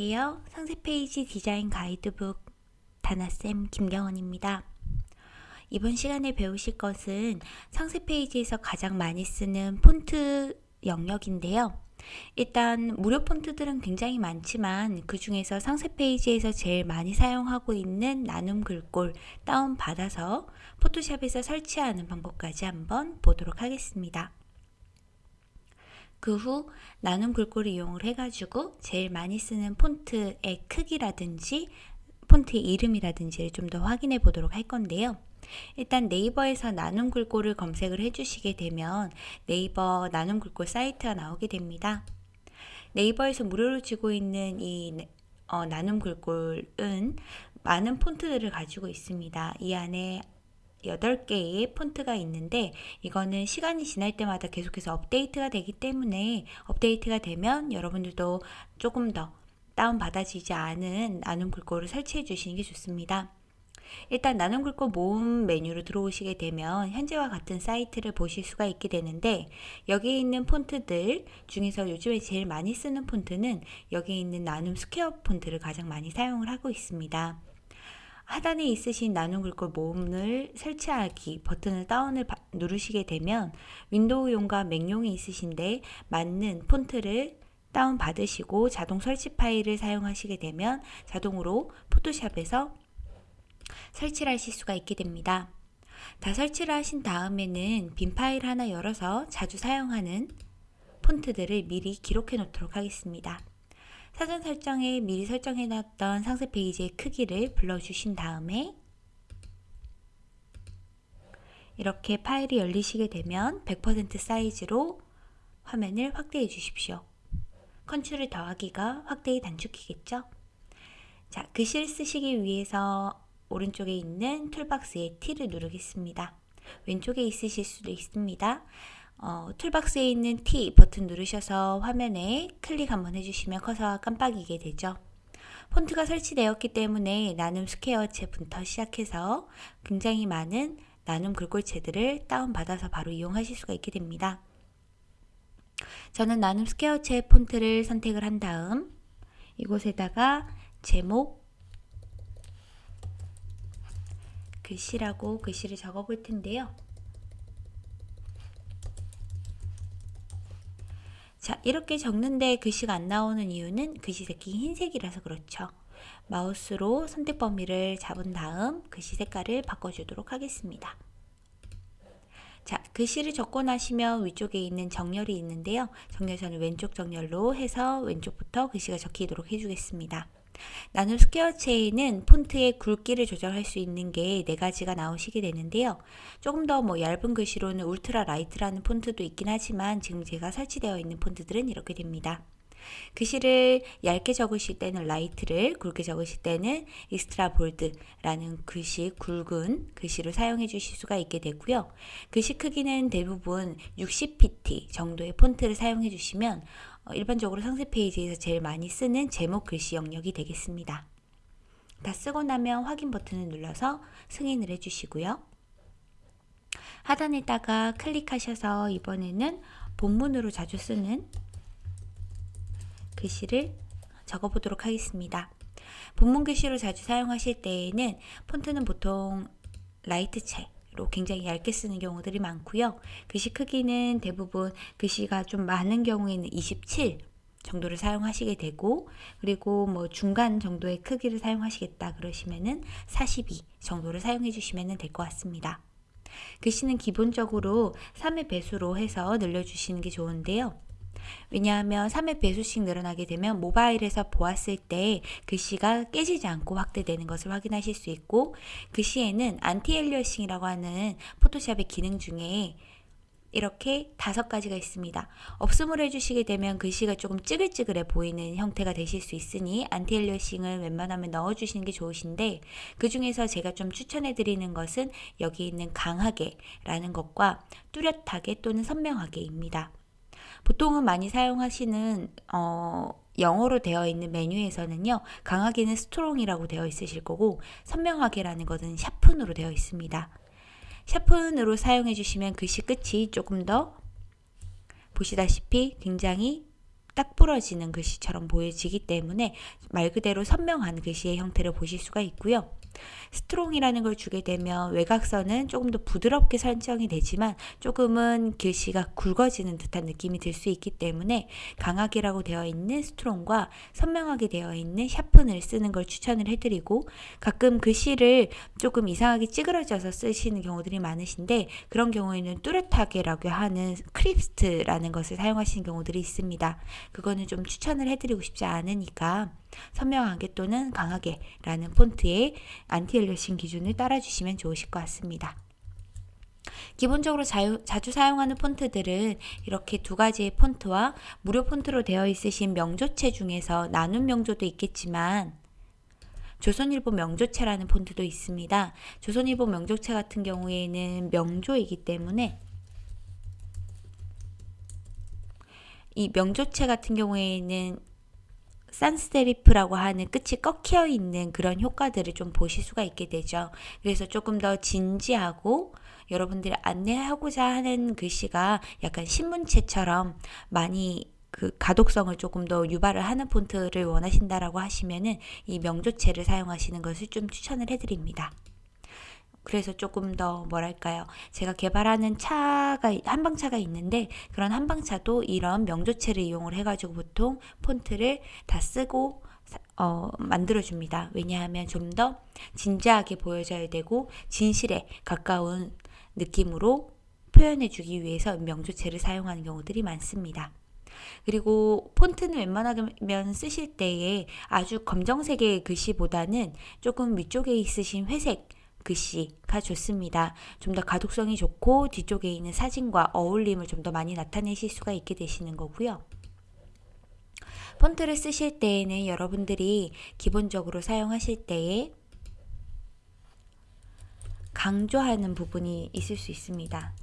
안녕하세요. 상세 페이지 디자인 가이드북 다나쌤 김경원입니다. 이번 시간에 배우실 것은 상세 페이지에서 가장 많이 쓰는 폰트 영역인데요. 일단 무료 폰트들은 굉장히 많지만 그 중에서 상세 페이지에서 제일 많이 사용하고 있는 나눔 글꼴 다운받아서 포토샵에서 설치하는 방법까지 한번 보도록 하겠습니다. 그 후 나눔 글꼴을 이용을 해가지고 제일 많이 쓰는 폰트의 크기라든지 폰트의 이름이라든지를 좀 더 확인해 보도록 할 건데요. 일단 네이버에서 나눔 글꼴을 검색을 해주시게 되면 네이버 나눔 글꼴 사이트가 나오게 됩니다. 네이버에서 무료로 주고 있는 이 어, 나눔 글꼴은 많은 폰트들을 가지고 있습니다. 이 안에 8개의 폰트가 있는데 이거는 시간이 지날 때마다 계속해서 업데이트가 되기 때문에 업데이트가 되면 여러분들도 조금 더 다운받아지지 않은 나눔 글꼴을 설치해 주시는 게 좋습니다. 일단 나눔 글꼴 모음 메뉴로 들어오시게 되면 현재와 같은 사이트를 보실 수가 있게 되는데 여기에 있는 폰트들 중에서 요즘에 제일 많이 쓰는 폰트는 여기에 있는 나눔 스퀘어 폰트를 가장 많이 사용을 하고 있습니다. 하단에 있으신 나눔 글꼴 모음을 설치하기 버튼을 다운을 누르시게 되면 윈도우용과 맥용이 있으신데 맞는 폰트를 다운 받으시고 자동 설치 파일을 사용하시게 되면 자동으로 포토샵에서 설치를 하실 수가 있게 됩니다. 다 설치를 하신 다음에는 빈 파일 하나 열어서 자주 사용하는 폰트들을 미리 기록해 놓도록 하겠습니다. 사전 설정에 미리 설정해 놨던 상세 페이지의 크기를 불러주신 다음에 이렇게 파일이 열리시게 되면 100% 사이즈로 화면을 확대해 주십시오. 컨트롤 더하기가 확대의 단축키겠죠? 자, 글씨를 쓰시기 위해서 오른쪽에 있는 toolbox의 T를 누르겠습니다. 왼쪽에 있으실 수도 있습니다. 어, toolbox에 있는 T 버튼 누르셔서 화면에 클릭 한번 해주시면 커서가 깜빡이게 되죠. 폰트가 설치되었기 때문에 나눔 스퀘어체부터 시작해서 굉장히 많은 나눔 글꼴체들을 다운받아서 바로 이용하실 수가 있게 됩니다. 저는 나눔 스퀘어체 폰트를 선택을 한 다음 이곳에다가 제목 글씨라고 글씨를 적어 볼 텐데요. 자 이렇게 적는데 글씨가 안 나오는 이유는 글씨 색이 흰색이라서 그렇죠. 마우스로 선택 범위를 잡은 다음 글씨 색깔을 바꿔주도록 하겠습니다. 자, 글씨를 적고 나시면 위쪽에 있는 정렬이 있는데요. 정렬 저는 왼쪽 정렬로 해서 왼쪽부터 글씨가 적히도록 해주겠습니다. 나눔 스퀘어체에는 폰트의 굵기를 조절할 수 있는 게 네 가지가 나오시게 되는데요. 조금 더 뭐 얇은 글씨로는 ultra light라는 폰트도 있긴 하지만 지금 제가 설치되어 있는 폰트들은 이렇게 됩니다. 글씨를 얇게 적으실 때는 light를 굵게 적으실 때는 extra bold라는 글씨 굵은 글씨를 사용해 주실 수가 있게 되고요. 글씨 크기는 대부분 60pt 정도의 폰트를 사용해 주시면 어, 일반적으로 상세 페이지에서 제일 많이 쓰는 제목 글씨 영역이 되겠습니다. 다 쓰고 나면 확인 버튼을 눌러서 승인을 해주시고요. 하단에다가 클릭하셔서 이번에는 본문으로 자주 쓰는 글씨를 적어보도록 하겠습니다. 본문 글씨로 자주 사용하실 때에는 폰트는 보통 라이트체 로 굉장히 얇게 쓰는 경우들이 많고요. 글씨 크기는 대부분 글씨가 좀 많은 경우에는 27 정도를 사용하시게 되고 그리고 뭐 중간 정도의 크기를 사용하시겠다 그러시면은 42 정도를 사용해 주시면 될 것 같습니다. 글씨는 기본적으로 3의 배수로 해서 늘려주시는 게 좋은데요. 왜냐하면 3의 배수씩 늘어나게 되면 모바일에서 보았을 때 글씨가 깨지지 않고 확대되는 것을 확인하실 수 있고 글씨에는 anti-aliasing이라고 하는 포토샵의 기능 중에 이렇게 다섯 가지가 있습니다. 없음을 해주시게 되면 글씨가 조금 찌글찌글해 보이는 형태가 되실 수 있으니 anti-aliasing을 웬만하면 넣어주시는 게 좋으신데 그 중에서 제가 좀 추천해 드리는 것은 여기 있는 강하게 라는 것과 뚜렷하게 또는 선명하게입니다. 보통은 많이 사용하시는 어, 영어로 되어 있는 메뉴에서는요 강하게는 strong이라고 되어 있으실 거고 선명하게라는 것은 sharpen으로 되어 있습니다 sharpen으로 사용해 주시면 글씨 끝이 조금 더 보시다시피 굉장히 딱 부러지는 글씨처럼 보여지기 때문에 말 그대로 선명한 글씨의 형태를 보실 수가 있고요. strong이라는 걸 주게 되면 외곽선은 조금 더 부드럽게 설정이 되지만 조금은 글씨가 굵어지는 듯한 느낌이 들 수 있기 때문에 강하게라고 되어 있는 strong과 선명하게 되어 있는 sharpen을 쓰는 걸 추천을 해드리고 가끔 글씨를 조금 이상하게 찌그러져서 쓰시는 경우들이 많으신데 그런 경우에는 뚜렷하게라고 하는 crisp라는 것을 사용하시는 경우들이 있습니다. 그거는 좀 추천을 해드리고 싶지 않으니까 선명하게 또는 강하게 라는 폰트의 anti-aliasing 기준을 따라주시면 좋으실 것 같습니다. 기본적으로 자유, 자주 사용하는 폰트들은 이렇게 두 가지의 폰트와 무료 폰트로 되어 있으신 명조체 중에서 나눔 명조도 있겠지만 조선일보 명조체라는 폰트도 있습니다. 조선일보 명조체 같은 경우에는 명조이기 때문에 이 명조체 같은 경우에는 산스테리프라고 하는 끝이 꺾여 있는 그런 효과들을 좀 보실 수가 있게 되죠. 그래서 조금 더 진지하고 여러분들이 안내하고자 하는 글씨가 약간 신문체처럼 많이 그 가독성을 조금 더 유발을 하는 폰트를 원하신다라고 하시면은 이 명조체를 사용하시는 것을 좀 추천을 해드립니다. 그래서 조금 더 뭐랄까요. 제가 개발하는 차가 한방차가 있는데 그런 한방차도 이런 명조체를 이용을 해가지고 보통 폰트를 다 쓰고 어, 만들어줍니다. 왜냐하면 좀 더 진지하게 보여져야 되고 진실에 가까운 느낌으로 표현해주기 위해서 명조체를 사용하는 경우들이 많습니다. 그리고 폰트는 웬만하면 쓰실 때에 아주 검정색의 글씨보다는 조금 위쪽에 있으신 회색 글씨가 좋습니다. 좀 더 가독성이 좋고 뒤쪽에 있는 사진과 어울림을 좀 더 많이 나타내실 수가 있게 되시는 거고요. 폰트를 쓰실 때에는 여러분들이 기본적으로 사용하실 때에 강조하는 부분이 있을 수 있습니다.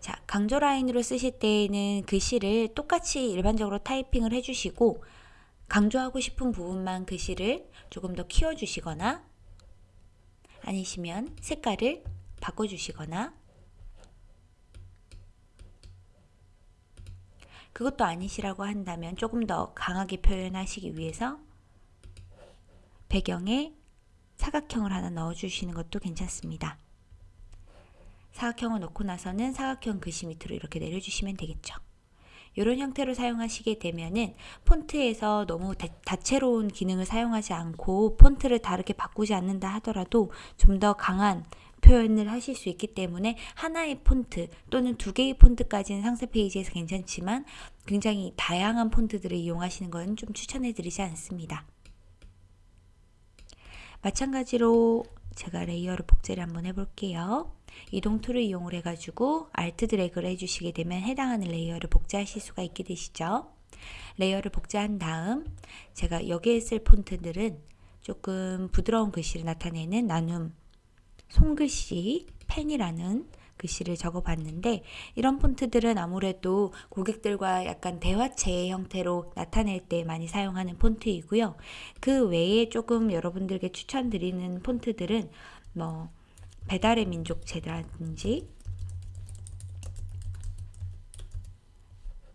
자, 강조 라인으로 쓰실 때에는 글씨를 똑같이 일반적으로 타이핑을 해주시고 강조하고 싶은 부분만 글씨를 조금 더 키워주시거나 아니시면 색깔을 바꿔주시거나 그것도 아니시라고 한다면 조금 더 강하게 표현하시기 위해서 배경에 사각형을 하나 넣어주시는 것도 괜찮습니다. 사각형을 넣고 나서는 사각형 글씨 밑으로 이렇게 내려주시면 되겠죠. 이런 형태로 사용하시게 되면은 폰트에서 너무 다, 채로운 기능을 사용하지 않고 폰트를 다르게 바꾸지 않는다 하더라도 좀 더 강한 표현을 하실 수 있기 때문에 하나의 폰트 또는 두 개의 폰트까지는 상세 페이지에서 괜찮지만 굉장히 다양한 폰트들을 이용하시는 건 좀 추천해 드리지 않습니다. 마찬가지로 제가 레이어를 복제를 한번 해볼게요. 이동 툴을 이용을 해가지고 Alt 드래그를 해주시게 되면 해당하는 레이어를 복제하실 수가 있게 되시죠. 레이어를 복제한 다음 제가 여기에 쓸 폰트들은 조금 부드러운 글씨를 나타내는 나눔 손글씨 펜이라는 글씨를 적어봤는데 이런 폰트들은 아무래도 고객들과 약간 대화체의 형태로 나타낼 때 많이 사용하는 폰트이고요. 그 외에 조금 여러분들께 추천드리는 폰트들은 뭐 배달의 민족체라든지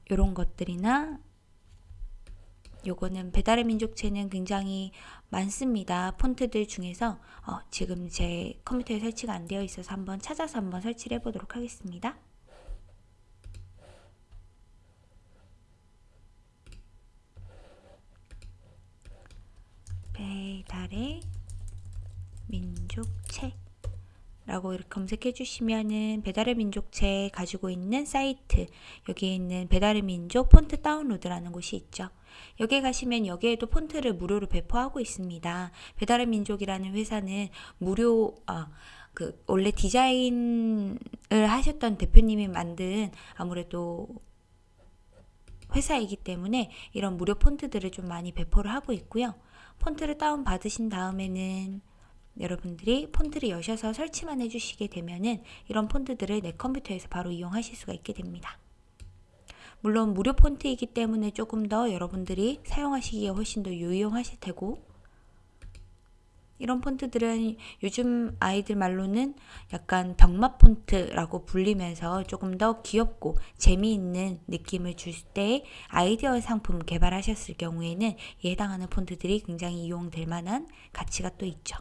이런 것들이나 요거는 배달의 민족체는 굉장히 많습니다. 폰트들 중에서 어, 지금 제 컴퓨터에 설치가 안 되어 있어서 한번 찾아서 한번 설치를 해보도록 하겠습니다. 배달의 민족체 라고 이렇게 검색해 주시면은 배달의 민족체 가지고 있는 사이트 여기에 있는 배달의 민족 폰트 다운로드라는 곳이 있죠. 여기에 가시면 여기에도 폰트를 무료로 배포하고 있습니다. 배달의 민족이라는 회사는 무료 아, 그 원래 디자인을 하셨던 대표님이 만든 아무래도 회사이기 때문에 이런 무료 폰트들을 좀 많이 배포를 하고 있고요. 폰트를 다운 받으신 다음에는 여러분들이 폰트를 여셔서 설치만 해주시게 되면은 이런 폰트들을 내 컴퓨터에서 바로 이용하실 수가 있게 됩니다. 물론 무료 폰트이기 때문에 조금 더 여러분들이 사용하시기에 훨씬 더 유용하실 테고 이런 폰트들은 요즘 아이들 말로는 약간 병맛 폰트라고 불리면서 조금 더 귀엽고 재미있는 느낌을 줄 때 아이디어 상품 개발하셨을 경우에는 해당하는 폰트들이 굉장히 이용될 만한 가치가 또 있죠.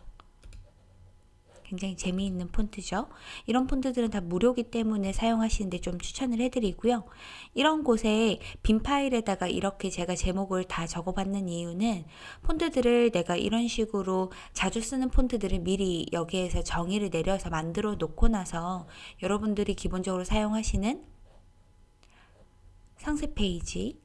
굉장히 재미있는 폰트죠. 이런 폰트들은 다 무료기 때문에 사용하시는데 좀 추천을 해드리고요. 이런 곳에 빈 파일에다가 이렇게 제가 제목을 다 적어봤는 이유는 폰트들을 내가 이런 식으로 자주 쓰는 폰트들을 미리 여기에서 정의를 내려서 만들어 놓고 나서 여러분들이 기본적으로 사용하시는 상세 페이지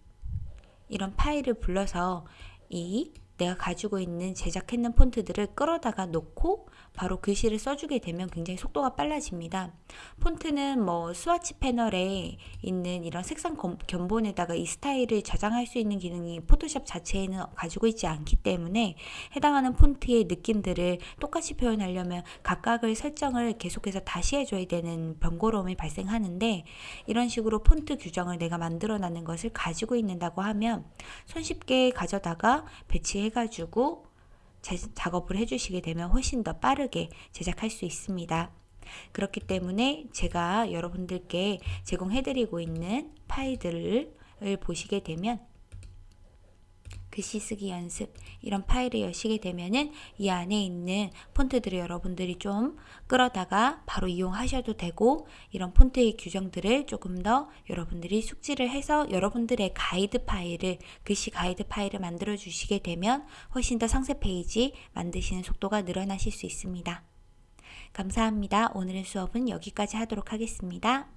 이런 파일을 불러서 이 내가 가지고 있는 제작했는 폰트들을 끌어다가 놓고 바로 글씨를 써주게 되면 굉장히 속도가 빨라집니다. 폰트는 뭐 스와치 패널에 있는 이런 색상 견본에다가 이 스타일을 저장할 수 있는 기능이 포토샵 자체에는 가지고 있지 않기 때문에 해당하는 폰트의 느낌들을 똑같이 표현하려면 각각을 설정을 계속해서 다시 해줘야 되는 번거로움이 발생하는데 이런 식으로 폰트 규정을 내가 만들어 놨는 것을 가지고 있는다고 하면 손쉽게 가져다가 배치해가지고 작업을 해주시게 되면 훨씬 더 빠르게 제작할 수 있습니다. 그렇기 때문에 제가 여러분들께 제공해드리고 있는 파일들을 보시게 되면 글씨 쓰기 연습 이런 파일을 여시게 되면은 이 안에 있는 폰트들을 여러분들이 좀 끌어다가 바로 이용하셔도 되고 이런 폰트의 규정들을 조금 더 여러분들이 숙지를 해서 여러분들의 가이드 파일을 글씨 가이드 파일을 만들어 주시게 되면 훨씬 더 상세 페이지 만드시는 속도가 늘어나실 수 있습니다. 감사합니다. 오늘의 수업은 여기까지 하도록 하겠습니다.